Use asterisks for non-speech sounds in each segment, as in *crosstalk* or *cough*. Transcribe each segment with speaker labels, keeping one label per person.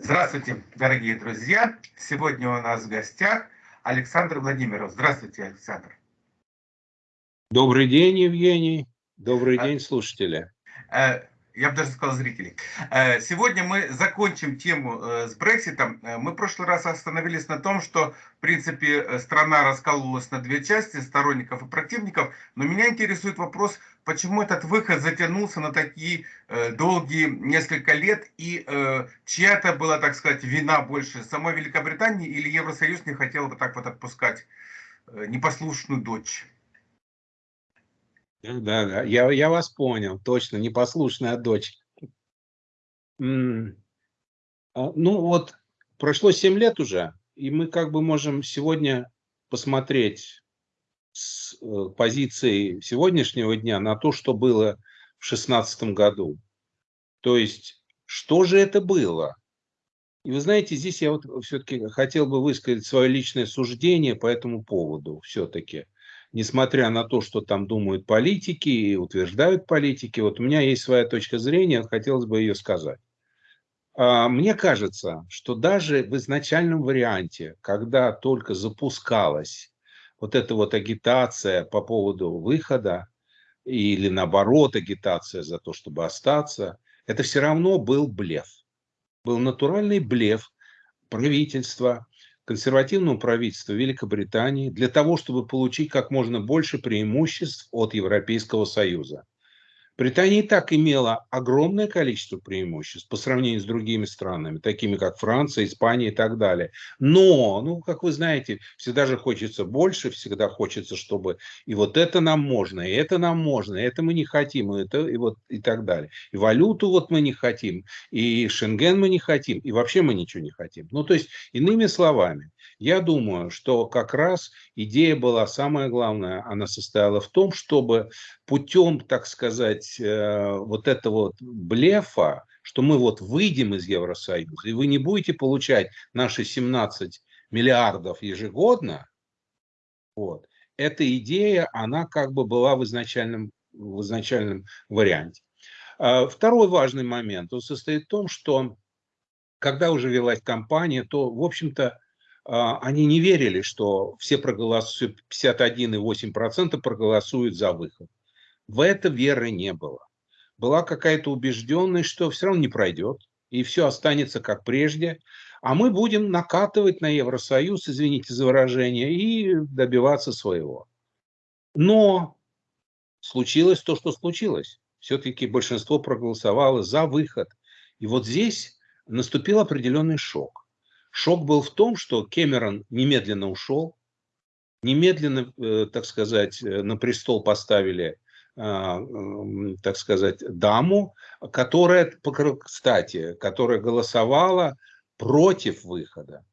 Speaker 1: Здравствуйте, дорогие друзья! Сегодня у нас в гостях Александр Владимиров. Здравствуйте, Александр.
Speaker 2: Добрый день, Евгений. Добрый а, день, слушатели.
Speaker 1: Э, я бы даже сказал зрителей. Э, сегодня мы закончим тему э, с Брекситом. Мы в прошлый раз остановились на том, что, в принципе, страна раскололась на две части, сторонников и противников. Но меня интересует вопрос, почему этот выход затянулся на такие долгие несколько лет, и чья-то была, так сказать, вина больше самой Великобритании, или Евросоюз не хотел вот так вот отпускать непослушную дочь?
Speaker 2: Да, да, я, я вас понял, точно, непослушная дочь. А, ну вот, прошло 7 лет уже, и мы как бы можем сегодня посмотреть с э, позиции сегодняшнего дня на то, что было в 2016 году. То есть, что же это было? И вы знаете, здесь я вот все-таки хотел бы высказать свое личное суждение по этому поводу все-таки несмотря на то, что там думают политики и утверждают политики, вот у меня есть своя точка зрения, хотелось бы ее сказать. А, мне кажется, что даже в изначальном варианте, когда только запускалась вот эта вот агитация по поводу выхода, или наоборот агитация за то, чтобы остаться, это все равно был блеф. Был натуральный блеф правительства, консервативному правительству Великобритании для того, чтобы получить как можно больше преимуществ от Европейского Союза. Британия и так имела огромное количество преимуществ по сравнению с другими странами, такими как Франция, Испания и так далее. Но, ну, как вы знаете, всегда же хочется больше, всегда хочется, чтобы и вот это нам можно, и это нам можно, и это мы не хотим, и, это, и, вот, и так далее. И валюту вот мы не хотим, и Шенген мы не хотим, и вообще мы ничего не хотим. Ну, то есть, иными словами, я думаю, что как раз идея была самая главная, она состояла в том, чтобы путем, так сказать, э, вот этого вот блефа, что мы вот выйдем из Евросоюза, и вы не будете получать наши 17 миллиардов ежегодно, вот, эта идея, она как бы была в изначальном, в изначальном варианте. А второй важный момент, он состоит в том, что когда уже велась кампания, то, в общем-то, они не верили, что все проголосуют, 51,8% проголосуют за выход. В это веры не было. Была какая-то убежденность, что все равно не пройдет, и все останется как прежде, а мы будем накатывать на Евросоюз, извините за выражение, и добиваться своего. Но случилось то, что случилось. Все-таки большинство проголосовало за выход. И вот здесь наступил определенный шок. Шок был в том, что Кэмерон немедленно ушел, немедленно, э, так сказать, э, на престол поставили, а, так сказать, даму, которая, кстати, которая голосовала против выхода,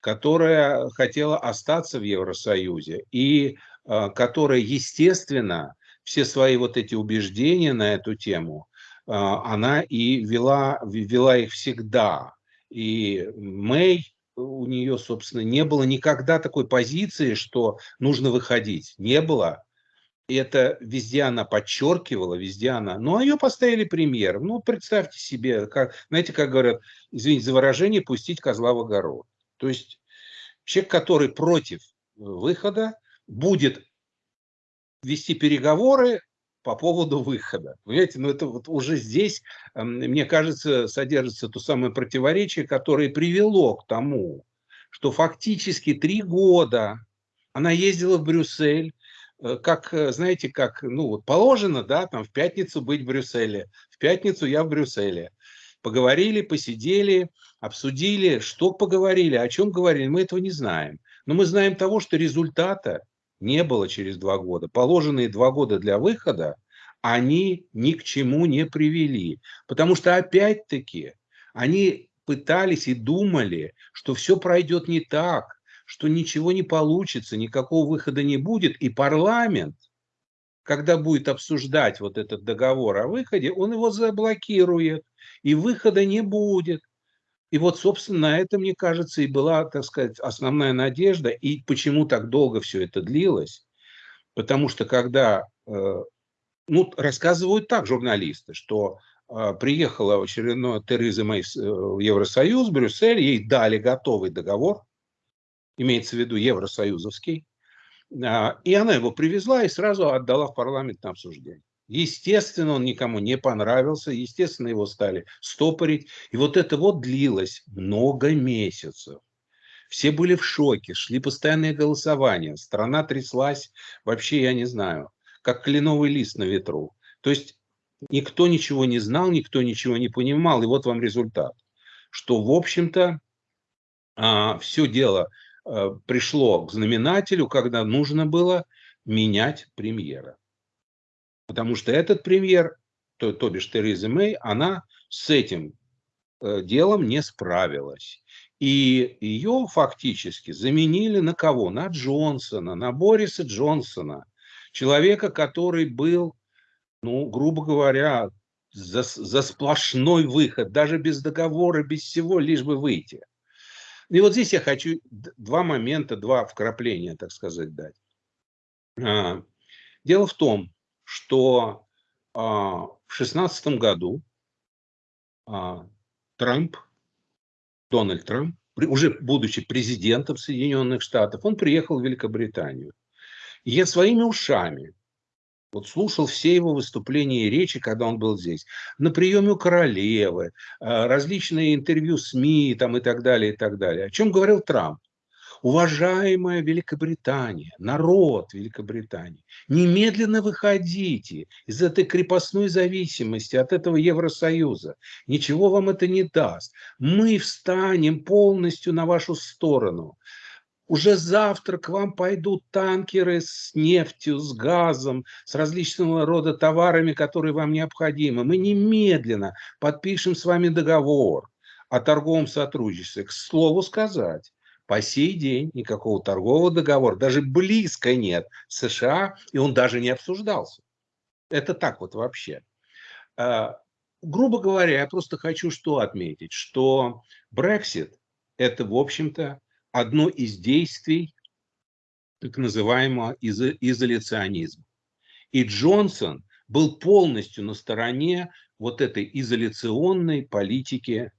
Speaker 2: которая хотела остаться в Евросоюзе и а, которая, естественно, все свои вот эти убеждения на эту тему, а, она и вела, вела их всегда и Мэй, у нее, собственно, не было никогда такой позиции, что нужно выходить. Не было. И это везде она подчеркивала, везде она. Ну, а ее поставили премьером. Ну, представьте себе, как, знаете, как говорят, извините за выражение, пустить козла в огород. То есть человек, который против выхода, будет вести переговоры по поводу выхода. Понимаете, ну это вот уже здесь, эм, мне кажется, содержится то самое противоречие, которое привело к тому, что фактически три года она ездила в Брюссель, э, как, э, знаете, как, ну вот положено, да, там в пятницу быть в Брюсселе, в пятницу я в Брюсселе. Поговорили, посидели, обсудили, что поговорили, о чем говорили, мы этого не знаем. Но мы знаем того, что результата не было через два года. Положенные два года для выхода, они ни к чему не привели. Потому что опять-таки они пытались и думали, что все пройдет не так, что ничего не получится, никакого выхода не будет. И парламент, когда будет обсуждать вот этот договор о выходе, он его заблокирует, и выхода не будет. И вот, собственно, на это, мне кажется, и была, так сказать, основная надежда. И почему так долго все это длилось? Потому что когда, э, ну, рассказывают так журналисты, что а, приехала очередная Тереза Мэй э, в Евросоюз, Брюссель, ей дали готовый договор, имеется в виду евросоюзовский, а, и она его привезла и сразу отдала в парламент на обсуждение. Естественно, он никому не понравился, естественно, его стали стопорить. И вот это вот длилось много месяцев. Все были в шоке, шли постоянные голосования, страна тряслась, вообще я не знаю, как кленовый лист на ветру. То есть никто ничего не знал, никто ничего не понимал, и вот вам результат. Что, в общем-то, а, все дело а, пришло к знаменателю, когда нужно было менять премьера. Потому что этот премьер, то, то бишь Тереза Мэй, она с этим э, делом не справилась. И ее фактически заменили на кого? На Джонсона, на Бориса Джонсона. Человека, который был, ну, грубо говоря, за, за сплошной выход, даже без договора, без всего, лишь бы выйти. И вот здесь я хочу два момента, два вкрапления, так сказать, дать. А, дело в том, что а, в шестнадцатом году а, Трамп Дональд Трамп, уже будучи президентом Соединенных Штатов, он приехал в Великобританию. И я своими ушами вот слушал все его выступления и речи, когда он был здесь. На приеме у королевы, э, различные интервью СМИ там, и так далее, и так далее. О чем говорил Трамп? Уважаемая Великобритания, народ Великобритании, немедленно выходите из этой крепостной зависимости от этого Евросоюза. Ничего вам это не даст. Мы встанем полностью на вашу сторону. Уже завтра к вам пойдут танкеры с нефтью, с газом, с различного рода товарами, которые вам необходимы. Мы немедленно подпишем с вами договор о торговом сотрудничестве. К слову сказать, по сей день никакого торгового договора, даже близко нет США, и он даже не обсуждался. Это так вот вообще. А, грубо говоря, я просто хочу что отметить, что Brexit – это, в общем-то, одно из действий так называемого изо изоляционизма. И Джонсон был полностью на стороне вот этой изоляционной политики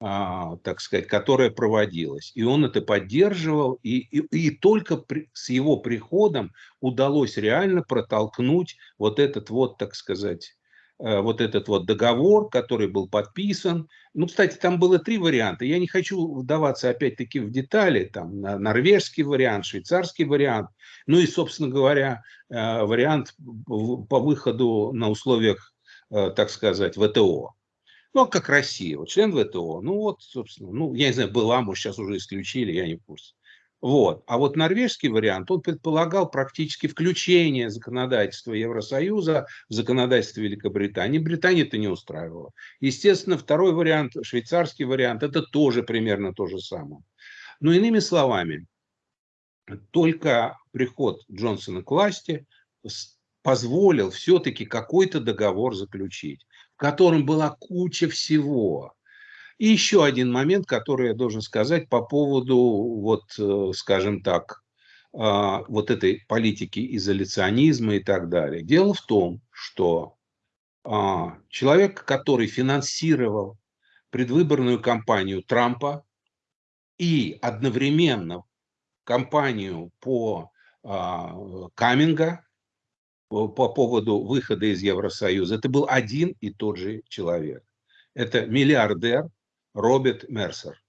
Speaker 2: так сказать, которая проводилась. И он это поддерживал, и, и, и только при, с его приходом удалось реально протолкнуть вот этот вот, так сказать, э, вот этот вот договор, который был подписан. Ну, кстати, там было три варианта. Я не хочу вдаваться опять-таки в детали. Там норвежский вариант, швейцарский вариант. Ну и, собственно говоря, э, вариант по выходу на условиях, э, так сказать, ВТО. Ну, а как Россия, вот член ВТО, ну вот, собственно, ну, я не знаю, была, может, сейчас уже исключили, я не в курсе. Вот. А вот норвежский вариант, он предполагал практически включение законодательства Евросоюза в законодательство Великобритании. Британии это не устраивало. Естественно, второй вариант, швейцарский вариант, это тоже примерно то же самое. Но иными словами, только приход Джонсона к власти позволил все-таки какой-то договор заключить в котором была куча всего. И еще один момент, который я должен сказать по поводу, вот, э, скажем так, а, вот этой политики изоляционизма и так далее. Дело в том, что а, человек, который финансировал предвыборную кампанию Трампа и одновременно кампанию по а, Каминга, по поводу выхода из Евросоюза, это был один и тот же человек. Это миллиардер Роберт Мерсер.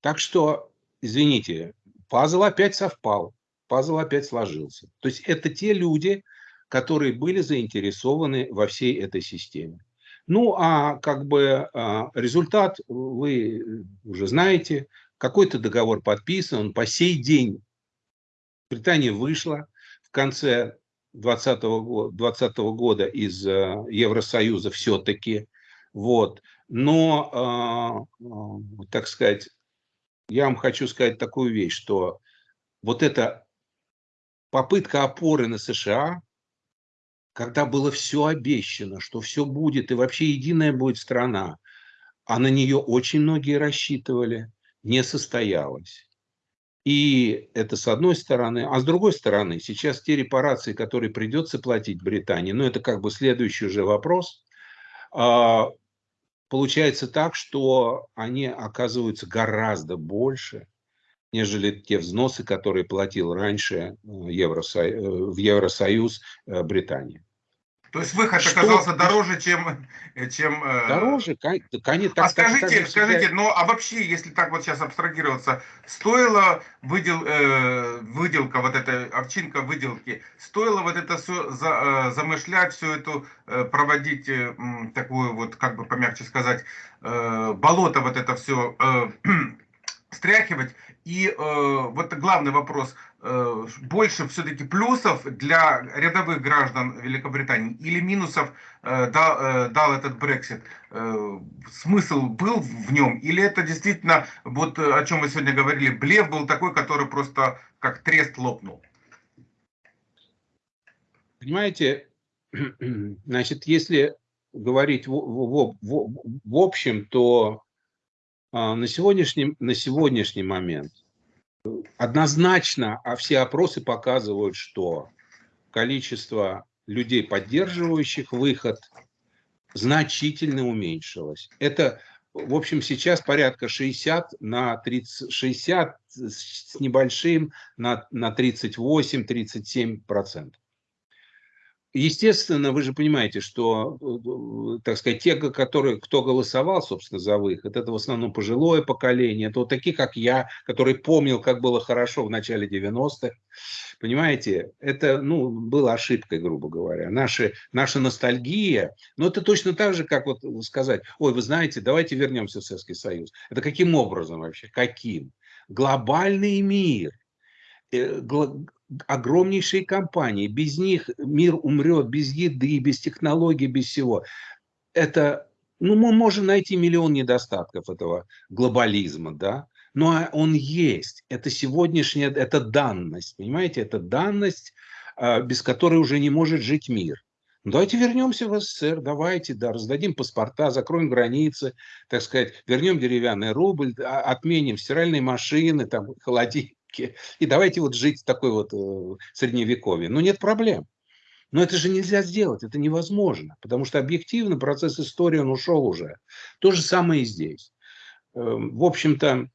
Speaker 2: Так что, извините, пазл опять совпал, пазл опять сложился. То есть это те люди, которые были заинтересованы во всей этой системе. Ну, а как бы а, результат вы уже знаете. Какой-то договор подписан, он по сей день Британия вышла конце 2020 года из э, Евросоюза все-таки. Вот. Но, э, э, так сказать, я вам хочу сказать такую вещь, что вот эта попытка опоры на США, когда было все обещано, что все будет и вообще единая будет страна, а на нее очень многие рассчитывали, не состоялась. И это с одной стороны. А с другой стороны, сейчас те репарации, которые придется платить Британии, ну это как бы следующий уже вопрос, а, получается так, что они оказываются гораздо больше, нежели те взносы, которые платил раньше э, Евросо... Э, в Евросоюз э, Британия.
Speaker 1: То есть выход что? оказался дороже, чем... чем
Speaker 2: дороже,
Speaker 1: конечно. Так, а скажите, так, скажите, ну а вообще, если так вот сейчас абстрагироваться, стоило выдел, э, выделка, вот эта овчинка выделки, стоило вот это все за, э, замышлять, все это э, проводить, э, такую вот, как бы помягче сказать, э, болото вот это все э, *clears throat* стряхивать, и э, вот главный вопрос, э, больше все-таки плюсов для рядовых граждан Великобритании или минусов э, дал, э, дал этот Брексит? Э, смысл был в нем? Или это действительно, вот э, о чем мы сегодня говорили, блеф был такой, который просто как трест лопнул?
Speaker 2: Понимаете, *clears throat* значит, если говорить в, в, в, в общем, то а, на сегодняшний, на сегодняшний момент однозначно, а все опросы показывают, что количество людей, поддерживающих выход, значительно уменьшилось. Это, в общем, сейчас порядка 60 на 30, 60 с небольшим на, на 38-37 процентов. Естественно, вы же понимаете, что, э, так сказать, те, которые, кто голосовал, собственно, за выход, это в основном пожилое поколение, это вот такие, как я, который помнил, как было хорошо в начале 90-х. Понимаете, это, ну, было ошибкой, грубо говоря. Наши, наша ностальгия, ну, это точно так же, как вот сказать, ой, вы знаете, давайте вернемся в Советский Союз. Это каким образом вообще? Каким? Глобальный мир э, огромнейшие компании, без них мир умрет, без еды, без технологий, без всего. Это, ну, мы можем найти миллион недостатков этого глобализма, да, но он есть. Это сегодняшняя, это данность, понимаете, это данность, а, без которой уже не может жить мир. Ну, давайте вернемся в СССР, давайте, да, раздадим паспорта, закроем границы, так сказать, вернем деревянный рубль, а, отменим стиральные машины, там, холодильник и давайте вот жить в такой вот э, средневековье. Ну, нет проблем. Но это же нельзя сделать, это невозможно, потому что объективно процесс истории, он ушел уже. То же самое и здесь. Эм, в общем-то,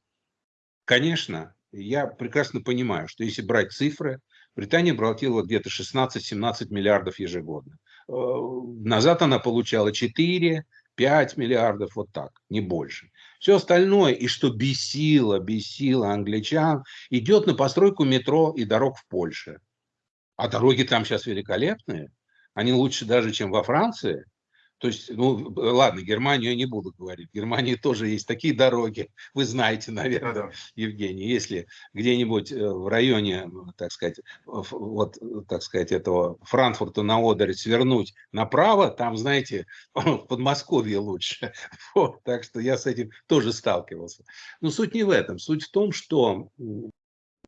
Speaker 2: конечно, я прекрасно понимаю, что если брать цифры, Британия платила где-то 16-17 миллиардов ежегодно. Э, назад она получала 4, 5 миллиардов, вот так, не больше. Все остальное, и что бесило, бесило англичан, идет на постройку метро и дорог в Польше. А дороги там сейчас великолепные. Они лучше даже, чем во Франции. То есть, ну, ладно, Германию я не буду говорить. В Германии тоже есть такие дороги, *laughs* вы знаете, наверное, да. Евгений. Если где-нибудь э, в районе, так сказать, вот, так сказать, этого Франкфурта на Одере свернуть направо, там, знаете, *laughs* в Подмосковье лучше. *laughs* Вот, так что я с этим тоже сталкивался. Но суть не в этом. Суть в том, что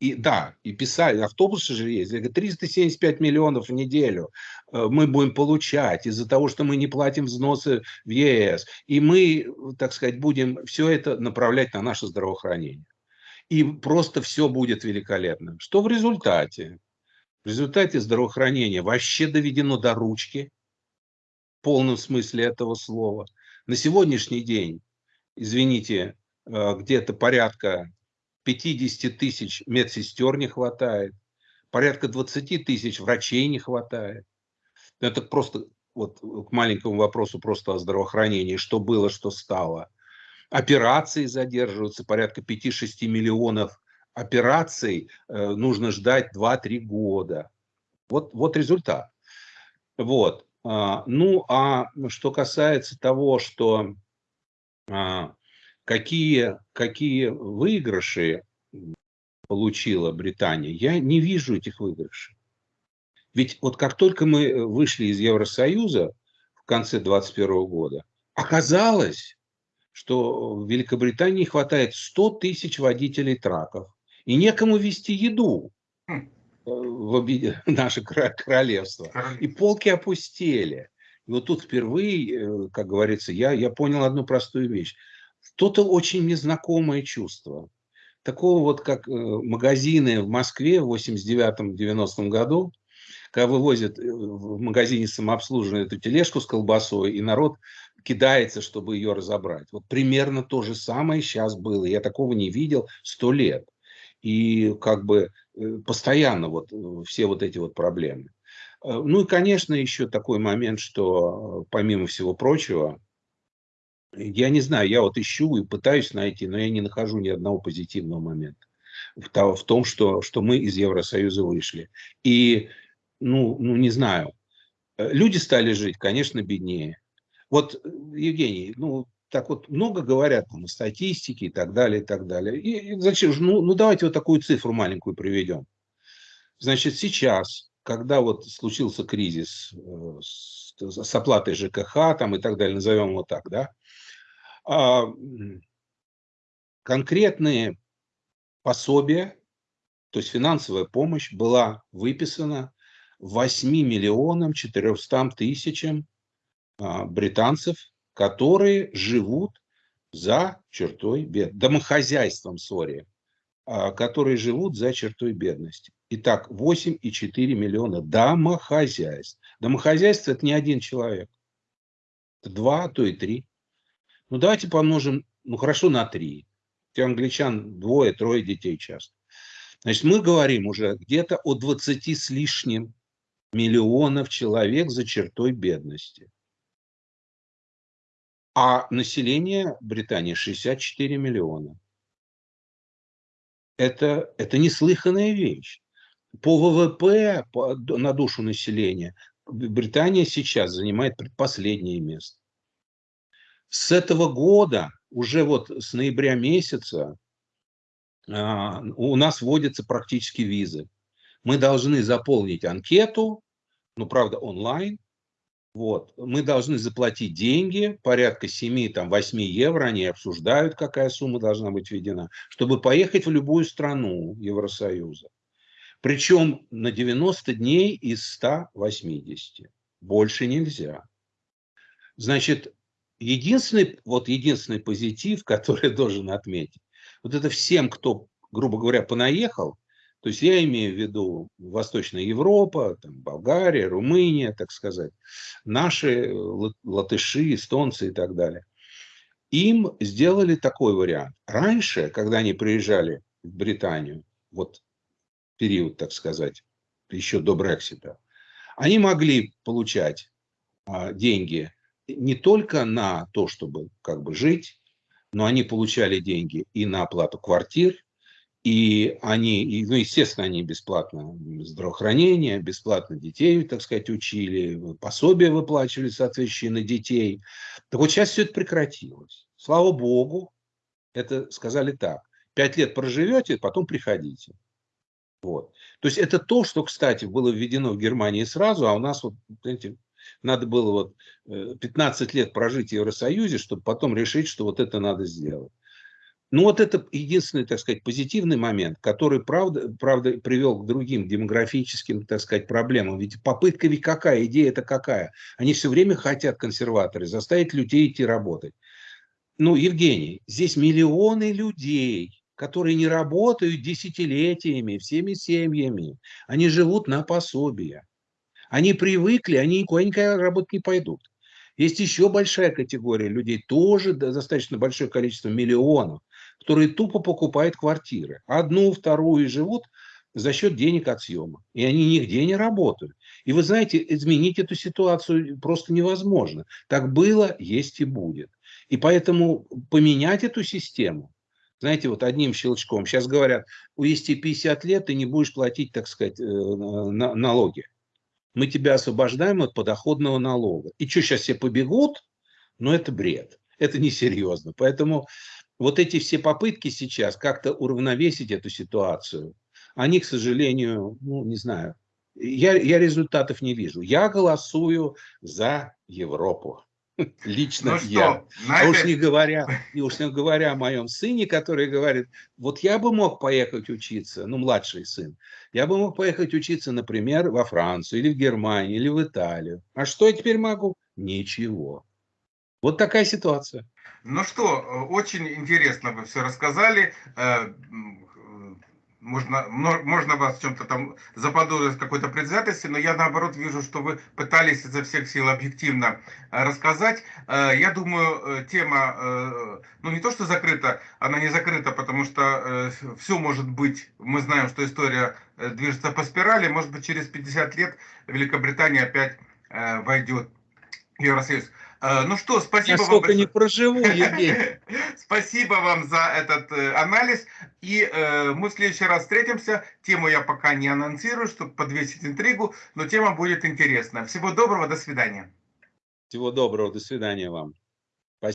Speaker 2: и да, и писали, автобусы же есть, 375 миллионов в неделю э, мы будем получать из-за того, что мы не платим взносы в ЕС. И мы, так сказать, будем все это направлять на наше здравоохранение. И просто все будет великолепно. Что в результате? В результате здравоохранения вообще доведено до ручки, в полном смысле этого слова. На сегодняшний день, извините, э, где-то порядка 50 тысяч медсестер не хватает, порядка 20 тысяч врачей не хватает. Это просто вот к маленькому вопросу просто о здравоохранении, что было, что стало. Операции задерживаются, порядка 5-6 миллионов операций э, нужно ждать 2-3 года. Вот, вот результат. Вот. А, ну, а что касается того, что а, какие, какие выигрыши получила Британия, я не вижу этих выигрышей. Ведь вот как только мы вышли из Евросоюза в конце 2021 года, оказалось, что в Великобритании хватает 100 тысяч водителей траков, и некому вести еду хм. в *laughs* наше королевство. И полки опустели. И вот тут впервые, э, как говорится, я, я понял одну простую вещь. То-то очень незнакомое чувство. такого вот, как э, магазины в Москве в 89-90 году, когда вывозят э, в магазине самообслуживания эту тележку с колбасой, и народ кидается, чтобы ее разобрать. Вот примерно то же самое сейчас было. Я такого не видел сто лет. И как бы э, постоянно вот все вот эти вот проблемы. Ну и, конечно, еще такой момент, что помимо всего прочего, я не знаю, я вот ищу и пытаюсь найти, но я не нахожу ни одного позитивного момента в том, что, что мы из Евросоюза вышли. И, ну, ну, не знаю, э, люди стали жить, конечно, беднее. Вот, Евгений, ну, так вот много говорят там, о статистике и так далее, и так далее. И, и зачем же, ну, ну, давайте вот такую цифру маленькую приведем. Значит, сейчас, когда вот случился кризис э, с, с оплатой ЖКХ там и так далее, назовем его так, да, конкретные пособия, то есть финансовая помощь была выписана 8 миллионам 400 тысячам а, британцев, которые живут за чертой бедности, домохозяйством, сори, а, которые живут за чертой бедности. Итак, 8,4 миллиона домохозяйств. Домохозяйство – это не один человек. Это два, а то и три. Ну, давайте помножим, ну, хорошо, на 3. У англичан двое, трое детей часто. Значит, мы говорим уже где-то о 20 с лишним миллионов человек за чертой бедности. А население Британии 64 миллиона. Это, это неслыханная вещь. По ВВП по, на душу населения Британия сейчас занимает предпоследнее место. С этого года, уже вот с ноября месяца, а, у нас вводятся практически визы. Мы должны заполнить анкету, ну, правда, онлайн. Вот. Мы должны заплатить деньги, порядка 7-8 евро, они обсуждают, какая сумма должна быть введена, чтобы поехать в любую страну Евросоюза. Причем на 90 дней из 180. Больше нельзя. Значит, единственный, вот единственный позитив, *laughs* который я должен отметить, вот это всем, кто, грубо говоря, понаехал, то есть я имею в виду Восточная Европа, там, Болгария, Румыния, так сказать, наши латыши, эстонцы и так далее. Им сделали такой вариант. Раньше, когда они приезжали в Британию, вот период, так сказать, еще до Брексита, они могли получать а, деньги не только на то, чтобы как бы жить, но они получали деньги и на оплату квартир, и они, и, ну, естественно, они бесплатно здравоохранение, бесплатно детей, так сказать, учили, пособия выплачивали соответствующие на детей. Так вот сейчас все это прекратилось. Слава Богу, это сказали так. Пять лет проживете, потом приходите. Вот. То есть это то, что, кстати, было введено в Германии сразу, а у нас вот, знаете, надо было вот 15 э, лет прожить в Евросоюзе, чтобы потом решить, что вот это надо сделать. Ну вот это единственный, так сказать, позитивный момент, который, правда, правда привел к другим демографическим, так сказать, проблемам. Ведь попытка ведь какая, идея это какая? Они все время хотят, консерваторы, заставить людей идти работать. Ну, Евгений, здесь миллионы людей, которые не работают десятилетиями, всеми семьями. Они живут на пособия. Они привыкли, они никуда никогда работать не пойдут. Есть еще большая категория людей, тоже достаточно большое количество миллионов, которые тупо покупают квартиры. Одну, вторую и живут за счет денег от съема. И они нигде не работают. И вы знаете, изменить эту ситуацию просто невозможно. Так было, есть и будет. И поэтому поменять эту систему, знаете, вот одним щелчком. Сейчас говорят, увести 50 лет, ты не будешь платить, так сказать, э, налоги мы тебя освобождаем от подоходного налога. И что, сейчас все побегут? Ну, это бред. Это несерьезно. Поэтому вот эти все попытки сейчас как-то уравновесить эту ситуацию, они, к сожалению, ну, не знаю, я, я результатов не вижу. Я голосую за Европу. Лично ну я. Что, а уж не говоря, и уж не говоря о моем сыне, который говорит, вот я бы мог поехать учиться, ну, младший сын, я бы мог поехать учиться, например, во Францию, или в Германию, или в Италию. А что я теперь могу? Ничего. Вот такая ситуация.
Speaker 1: Ну что, очень интересно вы все рассказали. Можно, можно вас в чем-то там заподозрить какой-то предвзятости, но я наоборот вижу, что вы пытались изо всех сил объективно э, рассказать. Э, я думаю, э, тема, ну не то что закрыта, она не закрыта, потому что все может быть, мы знаем, что история движется по спирали, может быть через 50 лет Великобритания опять войдет в Евросоюз. Э, ну что, спасибо
Speaker 2: Я вам. Я не проживу, *laughs* Евгений.
Speaker 1: спасибо вам за этот э, анализ. И э, мы в следующий раз встретимся. Тему я пока не анонсирую, чтобы подвесить интригу, но тема будет интересная. Всего доброго, до свидания.
Speaker 2: Всего доброго, до свидания вам.